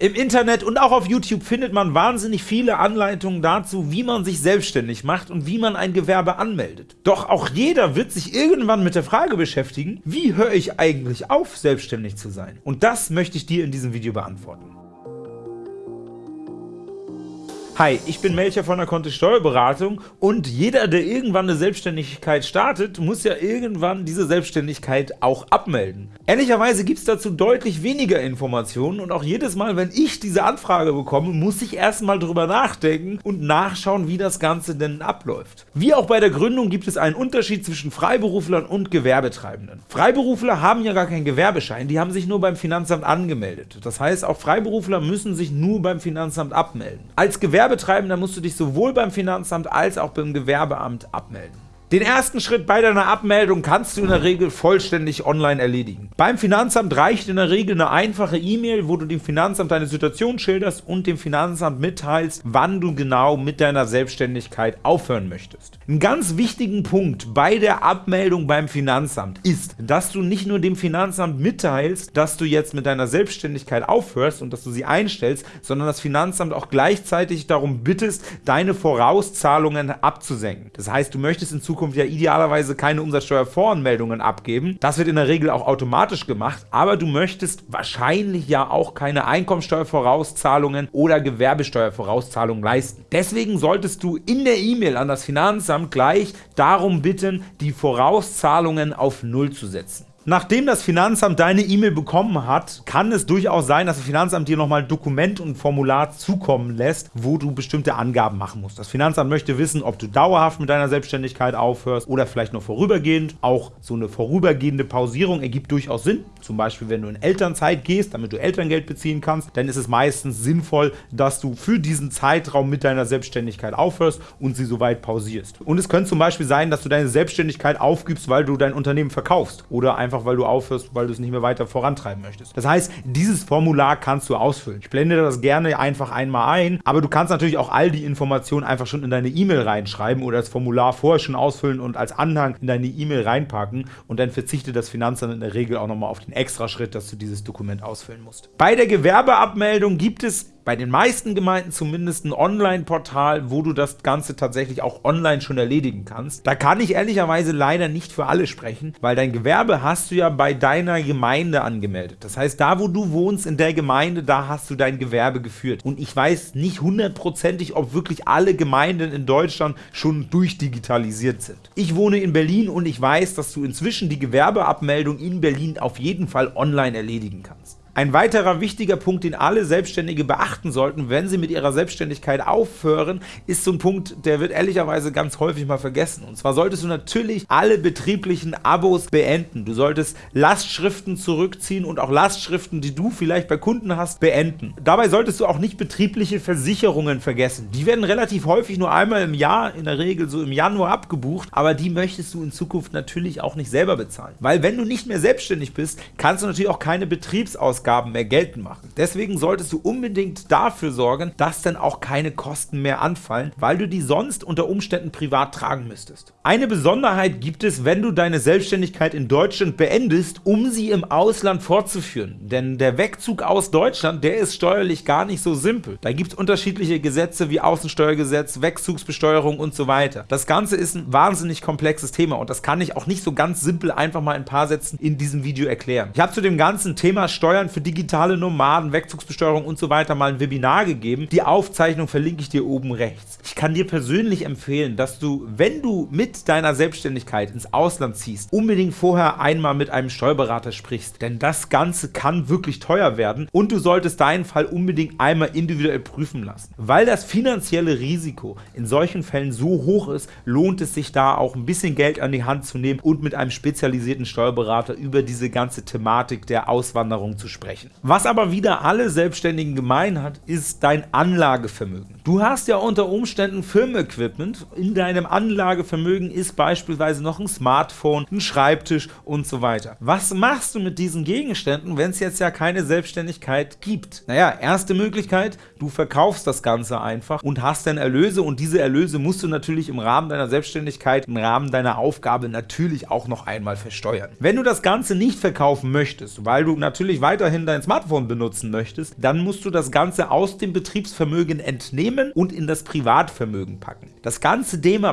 Im Internet und auch auf YouTube findet man wahnsinnig viele Anleitungen dazu, wie man sich selbstständig macht und wie man ein Gewerbe anmeldet. Doch auch jeder wird sich irgendwann mit der Frage beschäftigen, wie höre ich eigentlich auf, selbstständig zu sein? Und das möchte ich dir in diesem Video beantworten. Hi, ich bin Melcher von der Kontist Steuerberatung und jeder, der irgendwann eine Selbstständigkeit startet, muss ja irgendwann diese Selbstständigkeit auch abmelden. Ehrlicherweise gibt es dazu deutlich weniger Informationen und auch jedes Mal, wenn ich diese Anfrage bekomme, muss ich erstmal drüber nachdenken und nachschauen, wie das Ganze denn abläuft. Wie auch bei der Gründung gibt es einen Unterschied zwischen Freiberuflern und Gewerbetreibenden. Freiberufler haben ja gar keinen Gewerbeschein, die haben sich nur beim Finanzamt angemeldet. Das heißt, auch Freiberufler müssen sich nur beim Finanzamt abmelden. Als Gewerbe Gewerbetreibender musst du dich sowohl beim Finanzamt als auch beim Gewerbeamt abmelden. Den ersten Schritt bei deiner Abmeldung kannst du in der Regel vollständig online erledigen. Beim Finanzamt reicht in der Regel eine einfache E-Mail, wo du dem Finanzamt deine Situation schilderst und dem Finanzamt mitteilst, wann du genau mit deiner Selbstständigkeit aufhören möchtest. Ein ganz wichtigen Punkt bei der Abmeldung beim Finanzamt ist, dass du nicht nur dem Finanzamt mitteilst, dass du jetzt mit deiner Selbstständigkeit aufhörst und dass du sie einstellst, sondern das Finanzamt auch gleichzeitig darum bittest, deine Vorauszahlungen abzusenken. Das heißt, du möchtest in Zukunft Zukunft ja idealerweise keine Umsatzsteuervoranmeldungen abgeben. Das wird in der Regel auch automatisch gemacht, aber du möchtest wahrscheinlich ja auch keine Einkommensteuervorauszahlungen oder Gewerbesteuervorauszahlungen leisten. Deswegen solltest du in der E-Mail an das Finanzamt gleich darum bitten, die Vorauszahlungen auf Null zu setzen. Nachdem das Finanzamt deine E-Mail bekommen hat, kann es durchaus sein, dass das Finanzamt dir nochmal Dokument und Formular zukommen lässt, wo du bestimmte Angaben machen musst. Das Finanzamt möchte wissen, ob du dauerhaft mit deiner Selbstständigkeit aufhörst oder vielleicht nur vorübergehend. Auch so eine vorübergehende Pausierung ergibt durchaus Sinn. Zum Beispiel, wenn du in Elternzeit gehst, damit du Elterngeld beziehen kannst, dann ist es meistens sinnvoll, dass du für diesen Zeitraum mit deiner Selbstständigkeit aufhörst und sie soweit pausierst. Und es könnte zum Beispiel sein, dass du deine Selbstständigkeit aufgibst, weil du dein Unternehmen verkaufst oder einfach einfach weil du aufhörst, weil du es nicht mehr weiter vorantreiben möchtest. Das heißt, dieses Formular kannst du ausfüllen. Ich blende das gerne einfach einmal ein, aber du kannst natürlich auch all die Informationen einfach schon in deine E-Mail reinschreiben oder das Formular vorher schon ausfüllen und als Anhang in deine E-Mail reinpacken und dann verzichtet das Finanzamt in der Regel auch nochmal auf den extra Schritt, dass du dieses Dokument ausfüllen musst. Bei der Gewerbeabmeldung gibt es bei den meisten Gemeinden zumindest ein Online-Portal, wo du das Ganze tatsächlich auch online schon erledigen kannst. Da kann ich ehrlicherweise leider nicht für alle sprechen, weil dein Gewerbe hast du ja bei deiner Gemeinde angemeldet. Das heißt, da wo du wohnst in der Gemeinde, da hast du dein Gewerbe geführt. Und ich weiß nicht hundertprozentig, ob wirklich alle Gemeinden in Deutschland schon durchdigitalisiert sind. Ich wohne in Berlin und ich weiß, dass du inzwischen die Gewerbeabmeldung in Berlin auf jeden Fall online erledigen kannst. Ein weiterer wichtiger Punkt, den alle Selbstständige beachten sollten, wenn sie mit ihrer Selbstständigkeit aufhören, ist so ein Punkt, der wird ehrlicherweise ganz häufig mal vergessen. Und zwar solltest du natürlich alle betrieblichen Abos beenden. Du solltest Lastschriften zurückziehen und auch Lastschriften, die du vielleicht bei Kunden hast, beenden. Dabei solltest du auch nicht betriebliche Versicherungen vergessen. Die werden relativ häufig nur einmal im Jahr, in der Regel so im Januar abgebucht, aber die möchtest du in Zukunft natürlich auch nicht selber bezahlen. Weil wenn du nicht mehr selbstständig bist, kannst du natürlich auch keine Betriebsausgaben Ausgaben mehr geltend machen. Deswegen solltest du unbedingt dafür sorgen, dass dann auch keine Kosten mehr anfallen, weil du die sonst unter Umständen privat tragen müsstest. Eine Besonderheit gibt es, wenn du deine Selbstständigkeit in Deutschland beendest, um sie im Ausland fortzuführen. Denn der Wegzug aus Deutschland, der ist steuerlich gar nicht so simpel. Da gibt es unterschiedliche Gesetze wie Außensteuergesetz, Wegzugsbesteuerung und so weiter. Das Ganze ist ein wahnsinnig komplexes Thema und das kann ich auch nicht so ganz simpel einfach mal in ein paar Sätzen in diesem Video erklären. Ich habe zu dem ganzen Thema Steuern für digitale Nomaden, Wegzugsbesteuerung und so weiter mal ein Webinar gegeben. Die Aufzeichnung verlinke ich dir oben rechts. Ich kann dir persönlich empfehlen, dass du, wenn du mit deiner Selbstständigkeit ins Ausland ziehst, unbedingt vorher einmal mit einem Steuerberater sprichst. Denn das Ganze kann wirklich teuer werden und du solltest deinen Fall unbedingt einmal individuell prüfen lassen. Weil das finanzielle Risiko in solchen Fällen so hoch ist, lohnt es sich da auch ein bisschen Geld an die Hand zu nehmen und mit einem spezialisierten Steuerberater über diese ganze Thematik der Auswanderung zu sprechen sprechen. Was aber wieder alle Selbstständigen gemein hat, ist dein Anlagevermögen. Du hast ja unter Umständen Firmenequipment. In deinem Anlagevermögen ist beispielsweise noch ein Smartphone, ein Schreibtisch und so weiter. Was machst du mit diesen Gegenständen, wenn es jetzt ja keine Selbstständigkeit gibt? Naja, erste Möglichkeit, du verkaufst das Ganze einfach und hast dann Erlöse und diese Erlöse musst du natürlich im Rahmen deiner Selbstständigkeit, im Rahmen deiner Aufgabe natürlich auch noch einmal versteuern. Wenn du das Ganze nicht verkaufen möchtest, weil du natürlich weiterhin dein Smartphone benutzen möchtest, dann musst du das Ganze aus dem Betriebsvermögen entnehmen und in das Privatvermögen packen. Das ganze Thema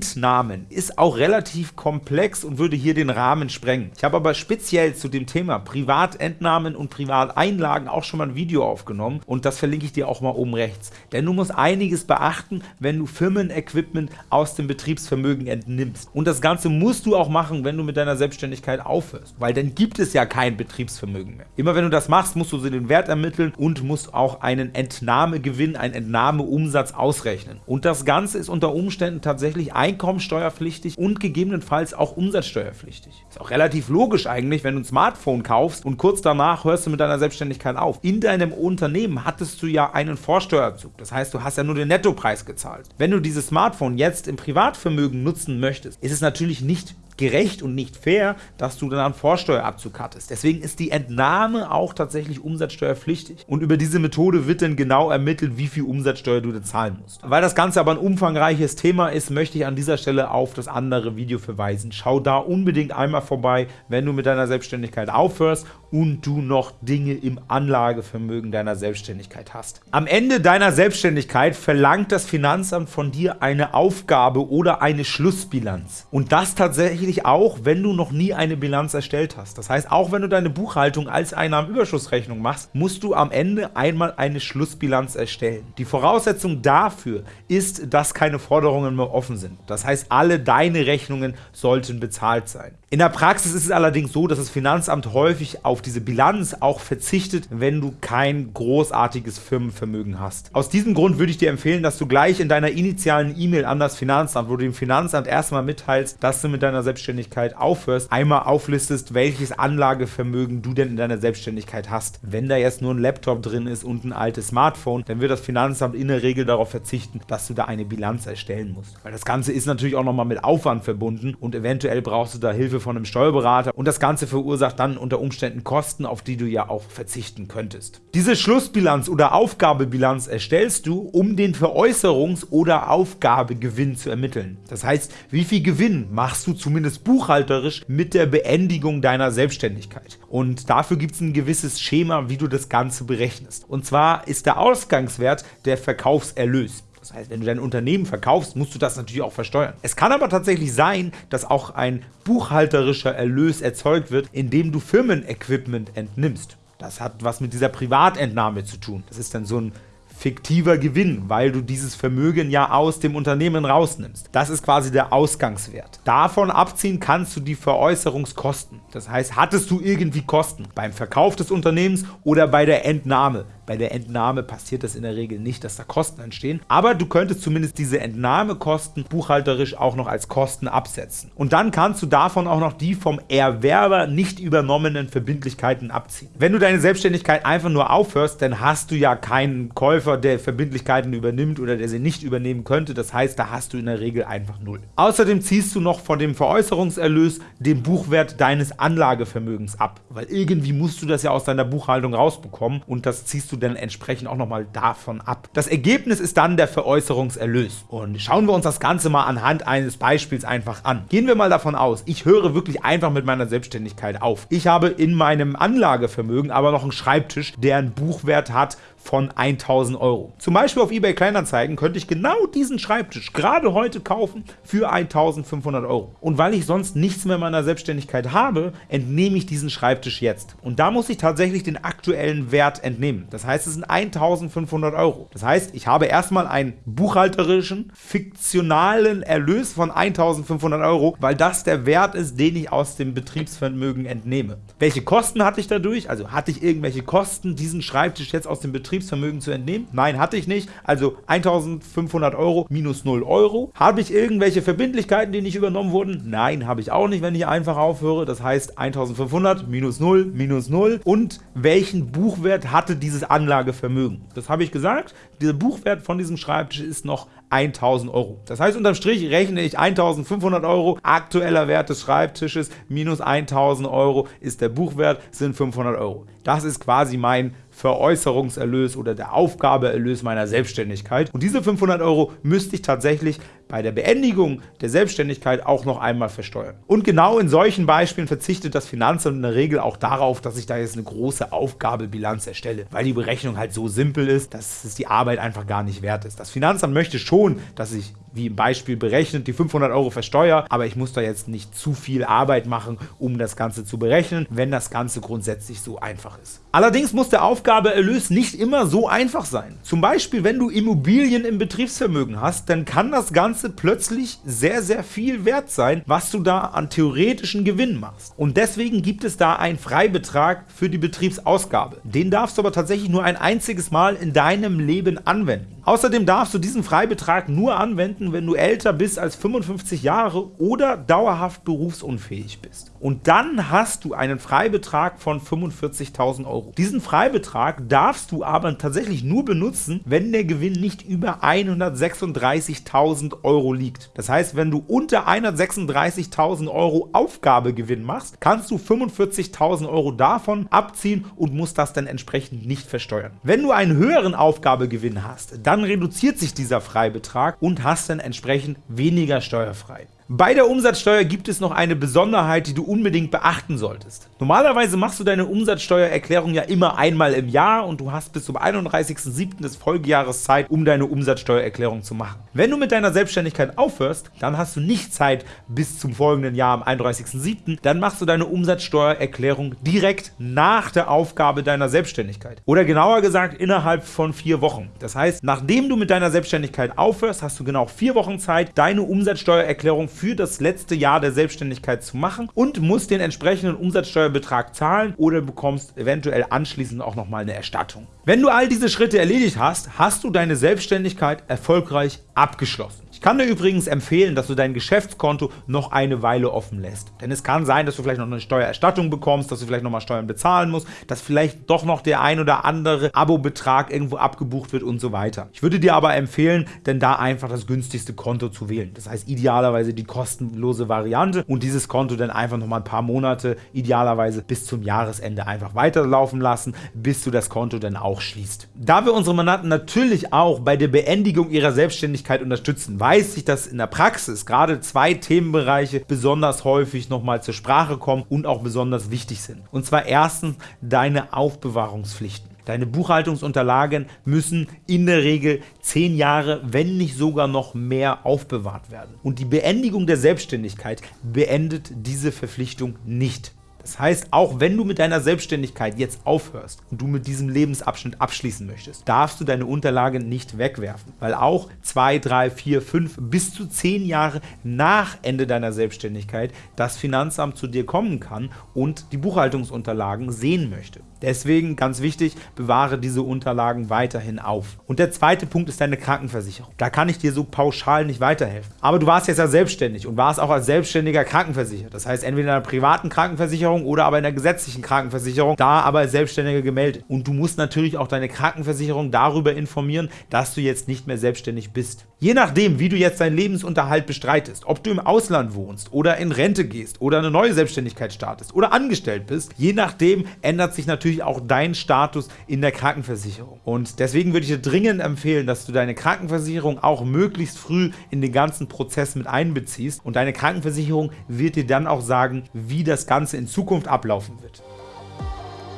Privatentnahmen ist auch relativ komplex und würde hier den Rahmen sprengen. Ich habe aber speziell zu dem Thema Privatentnahmen und Privateinlagen auch schon mal ein Video aufgenommen und das verlinke ich dir auch mal oben rechts. Denn du musst einiges beachten, wenn du Firmenequipment aus dem Betriebsvermögen entnimmst. Und das Ganze musst du auch machen, wenn du mit deiner Selbstständigkeit aufhörst, weil dann gibt es ja kein Betriebsvermögen mehr. Immer wenn du das machst, musst du den Wert ermitteln und musst auch einen Entnahmegewinn, einen Entnahmeumsatz ausrechnen. Und das Ganze ist unter Umständen tatsächlich einkommensteuerpflichtig und gegebenenfalls auch umsatzsteuerpflichtig. Ist auch relativ logisch eigentlich, wenn du ein Smartphone kaufst und kurz danach hörst du mit deiner Selbstständigkeit auf. In deinem Unternehmen hattest du ja einen Vorsteuerzug. Das heißt, du hast ja nur den Nettopreis gezahlt. Wenn du dieses Smartphone jetzt im Privatvermögen nutzen möchtest, ist es natürlich nicht gerecht und nicht fair, dass du dann einen Vorsteuerabzug hattest. Deswegen ist die Entnahme auch tatsächlich umsatzsteuerpflichtig. Und über diese Methode wird dann genau ermittelt, wie viel Umsatzsteuer du dann zahlen musst. Weil das Ganze aber ein umfangreiches Thema ist, möchte ich an dieser Stelle auf das andere Video verweisen. Schau da unbedingt einmal vorbei, wenn du mit deiner Selbstständigkeit aufhörst und du noch Dinge im Anlagevermögen deiner Selbstständigkeit hast. Am Ende deiner Selbstständigkeit verlangt das Finanzamt von dir eine Aufgabe oder eine Schlussbilanz. Und das tatsächlich auch, wenn du noch nie eine Bilanz erstellt hast. Das heißt, auch wenn du deine Buchhaltung als Einnahmenüberschussrechnung machst, musst du am Ende einmal eine Schlussbilanz erstellen. Die Voraussetzung dafür ist, dass keine Forderungen mehr offen sind. Das heißt, alle deine Rechnungen sollten bezahlt sein. In der Praxis ist es allerdings so, dass das Finanzamt häufig auf diese Bilanz auch verzichtet, wenn du kein großartiges Firmenvermögen hast. Aus diesem Grund würde ich dir empfehlen, dass du gleich in deiner initialen E-Mail an das Finanzamt, wo du dem Finanzamt erstmal mitteilst, dass du mit deiner Selbstständigkeit aufhörst, einmal auflistest, welches Anlagevermögen du denn in deiner Selbstständigkeit hast. Wenn da jetzt nur ein Laptop drin ist und ein altes Smartphone, dann wird das Finanzamt in der Regel darauf verzichten, dass du da eine Bilanz erstellen musst. Weil das Ganze ist natürlich auch nochmal mit Aufwand verbunden und eventuell brauchst du da Von einem Steuerberater und das Ganze verursacht dann unter Umständen Kosten, auf die du ja auch verzichten könntest. Diese Schlussbilanz oder Aufgabebilanz erstellst du, um den Veräußerungs- oder Aufgabegewinn zu ermitteln. Das heißt, wie viel Gewinn machst du zumindest buchhalterisch mit der Beendigung deiner Selbstständigkeit. Und dafür gibt es ein gewisses Schema, wie du das Ganze berechnest. Und zwar ist der Ausgangswert der Verkaufserlös. Das heißt, wenn du dein Unternehmen verkaufst, musst du das natürlich auch versteuern. Es kann aber tatsächlich sein, dass auch ein buchhalterischer Erlös erzeugt wird, indem du Firmenequipment entnimmst. Das hat was mit dieser Privatentnahme zu tun. Das ist dann so ein fiktiver Gewinn, weil du dieses Vermögen ja aus dem Unternehmen rausnimmst. Das ist quasi der Ausgangswert. Davon abziehen kannst du die Veräußerungskosten. Das heißt, hattest du irgendwie Kosten beim Verkauf des Unternehmens oder bei der Entnahme. Bei der Entnahme passiert das in der Regel nicht, dass da Kosten entstehen, aber du könntest zumindest diese Entnahmekosten buchhalterisch auch noch als Kosten absetzen. Und dann kannst du davon auch noch die vom Erwerber nicht übernommenen Verbindlichkeiten abziehen. Wenn du deine Selbstständigkeit einfach nur aufhörst, dann hast du ja keinen Käufer, der Verbindlichkeiten übernimmt oder der sie nicht übernehmen könnte. Das heißt, da hast du in der Regel einfach null. Außerdem ziehst du noch von dem Veräußerungserlös den Buchwert deines Anlagevermögens ab, weil irgendwie musst du das ja aus deiner Buchhaltung rausbekommen und das ziehst du dann entsprechend auch nochmal davon ab. Das Ergebnis ist dann der Veräußerungserlös. Und schauen wir uns das Ganze mal anhand eines Beispiels einfach an. Gehen wir mal davon aus, ich höre wirklich einfach mit meiner Selbstständigkeit auf. Ich habe in meinem Anlagevermögen aber noch einen Schreibtisch, der einen Buchwert hat von 1000 Euro. Zum Beispiel auf eBay Kleinanzeigen könnte ich genau diesen Schreibtisch gerade heute kaufen für 1500 Euro. Und weil ich sonst nichts mehr in meiner Selbstständigkeit habe, entnehme ich diesen Schreibtisch jetzt. Und da muss ich tatsächlich den aktuellen Wert entnehmen. Das heißt, es sind 1500 Euro. Das heißt, ich habe erstmal einen buchhalterischen, fiktionalen Erlös von 1500 Euro, weil das der Wert ist, den ich aus dem Betriebsvermögen entnehme. Welche Kosten hatte ich dadurch? Also hatte ich irgendwelche Kosten, diesen Schreibtisch jetzt aus dem Betriebsvermögen Betriebsvermögen zu entnehmen? Nein, hatte ich nicht. Also 1500 Euro minus 0 Euro. Habe ich irgendwelche Verbindlichkeiten, die nicht übernommen wurden? Nein, habe ich auch nicht, wenn ich einfach aufhöre. Das heißt 1500 minus 0 minus 0. Und welchen Buchwert hatte dieses Anlagevermögen? Das habe ich gesagt. Der Buchwert von diesem Schreibtisch ist noch 1000 Euro. Das heißt, unterm Strich rechne ich 1500 Euro, aktueller Wert des Schreibtisches minus 1000 Euro ist der Buchwert, sind 500 Euro. Das ist quasi mein Veräußerungserlös oder der Aufgabeerlös meiner Selbstständigkeit. Und diese 500 Euro müsste ich tatsächlich bei der Beendigung der Selbstständigkeit auch noch einmal versteuern. Und genau in solchen Beispielen verzichtet das Finanzamt in der Regel auch darauf, dass ich da jetzt eine große Aufgabebilanz erstelle, weil die Berechnung halt so simpel ist, dass es die Arbeit einfach gar nicht wert ist. Das Finanzamt möchte schon, dass ich wie im Beispiel berechnet, die 500 Euro versteuere, aber ich muss da jetzt nicht zu viel Arbeit machen, um das Ganze zu berechnen, wenn das Ganze grundsätzlich so einfach ist. Allerdings muss der Aufgabeerlös nicht immer so einfach sein. Zum Beispiel, wenn du Immobilien im Betriebsvermögen hast, dann kann das Ganze plötzlich sehr, sehr viel wert sein, was du da an theoretischen Gewinn machst. Und deswegen gibt es da einen Freibetrag für die Betriebsausgabe. Den darfst du aber tatsächlich nur ein einziges Mal in deinem Leben anwenden. Außerdem darfst du diesen Freibetrag nur anwenden, wenn du älter bist als 55 Jahre oder dauerhaft berufsunfähig bist. Und dann hast du einen Freibetrag von 45.000 Euro. Diesen Freibetrag darfst du aber tatsächlich nur benutzen, wenn der Gewinn nicht über 136.000 Euro liegt. Das heißt, wenn du unter 136.000 Euro Aufgabegewinn machst, kannst du 45.000 Euro davon abziehen und musst das dann entsprechend nicht versteuern. Wenn du einen höheren Aufgabegewinn hast, dann reduziert sich dieser Freibetrag und hast dann entsprechend weniger steuerfrei. Bei der Umsatzsteuer gibt es noch eine Besonderheit, die du unbedingt beachten solltest. Normalerweise machst du deine Umsatzsteuererklärung ja immer einmal im Jahr und du hast bis zum 31.07. des Folgejahres Zeit, um deine Umsatzsteuererklärung zu machen. Wenn du mit deiner Selbstständigkeit aufhörst, dann hast du nicht Zeit bis zum folgenden Jahr am 31.07., dann machst du deine Umsatzsteuererklärung direkt nach der Aufgabe deiner Selbstständigkeit. Oder genauer gesagt innerhalb von vier Wochen. Das heißt, nachdem du mit deiner Selbstständigkeit aufhörst, hast du genau vier Wochen Zeit, deine Umsatzsteuererklärung für das letzte Jahr der Selbstständigkeit zu machen und musst den entsprechenden Umsatzsteuerbetrag zahlen oder bekommst eventuell anschließend auch nochmal eine Erstattung. Wenn du all diese Schritte erledigt hast, hast du deine Selbstständigkeit erfolgreich abgeschlossen. Ich kann dir übrigens empfehlen, dass du dein Geschäftskonto noch eine Weile offen lässt. Denn es kann sein, dass du vielleicht noch eine Steuererstattung bekommst, dass du vielleicht nochmal Steuern bezahlen musst, dass vielleicht doch noch der ein oder andere Abo-Betrag irgendwo abgebucht wird und so weiter. Ich würde dir aber empfehlen, denn da einfach das günstigste Konto zu wählen. Das heißt idealerweise die kostenlose Variante und dieses Konto dann einfach nochmal ein paar Monate, idealerweise bis zum Jahresende einfach weiterlaufen lassen, bis du das Konto dann auch schließt. Da wir unsere Mandanten natürlich auch bei der Beendigung ihrer Selbstständigkeit unterstützen, weiß ich, dass in der Praxis gerade zwei Themenbereiche besonders häufig nochmal zur Sprache kommen und auch besonders wichtig sind. Und zwar erstens deine Aufbewahrungspflichten. Deine Buchhaltungsunterlagen müssen in der Regel 10 Jahre, wenn nicht sogar noch mehr aufbewahrt werden. Und die Beendigung der Selbstständigkeit beendet diese Verpflichtung nicht. Das heißt, auch wenn du mit deiner Selbstständigkeit jetzt aufhörst und du mit diesem Lebensabschnitt abschließen möchtest, darfst du deine Unterlagen nicht wegwerfen, weil auch 2, 3, 4, 5 bis zu 10 Jahre nach Ende deiner Selbstständigkeit das Finanzamt zu dir kommen kann und die Buchhaltungsunterlagen sehen möchte. Deswegen, ganz wichtig, bewahre diese Unterlagen weiterhin auf. Und der zweite Punkt ist deine Krankenversicherung. Da kann ich dir so pauschal nicht weiterhelfen. Aber du warst jetzt ja selbstständig und warst auch als Selbstständiger krankenversichert. Das heißt, entweder in einer privaten Krankenversicherung oder aber in der gesetzlichen Krankenversicherung, da aber als Selbstständiger gemeldet. Und du musst natürlich auch deine Krankenversicherung darüber informieren, dass du jetzt nicht mehr selbstständig bist. Je nachdem, wie du jetzt deinen Lebensunterhalt bestreitest, ob du im Ausland wohnst oder in Rente gehst oder eine neue Selbstständigkeit startest oder angestellt bist, je nachdem ändert sich natürlich auch dein Status in der Krankenversicherung. Und deswegen würde ich dir dringend empfehlen, dass du deine Krankenversicherung auch möglichst früh in den ganzen Prozess mit einbeziehst und deine Krankenversicherung wird dir dann auch sagen, wie das Ganze in Zukunft ablaufen wird.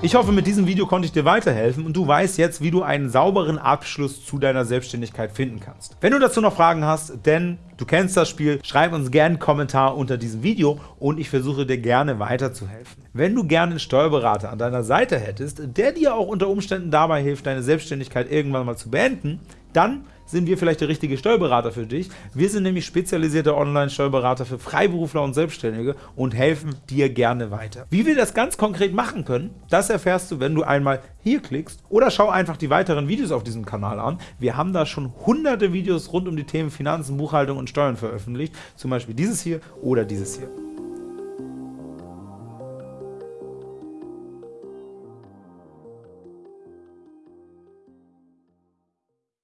Ich hoffe, mit diesem Video konnte ich dir weiterhelfen und du weißt jetzt, wie du einen sauberen Abschluss zu deiner Selbstständigkeit finden kannst. Wenn du dazu noch Fragen hast, denn du kennst das Spiel, schreib uns gerne einen Kommentar unter diesem Video und ich versuche dir gerne weiterzuhelfen. Wenn du gerne einen Steuerberater an deiner Seite hättest, der dir auch unter Umständen dabei hilft, deine Selbstständigkeit irgendwann mal zu beenden, dann sind wir vielleicht der richtige Steuerberater für dich. Wir sind nämlich spezialisierte Online-Steuerberater für Freiberufler und Selbstständige und helfen dir gerne weiter. Wie wir das ganz konkret machen können, das erfährst du, wenn du einmal hier klickst oder schau einfach die weiteren Videos auf diesem Kanal an. Wir haben da schon hunderte Videos rund um die Themen Finanzen, Buchhaltung und Steuern veröffentlicht, zum Beispiel dieses hier oder dieses hier.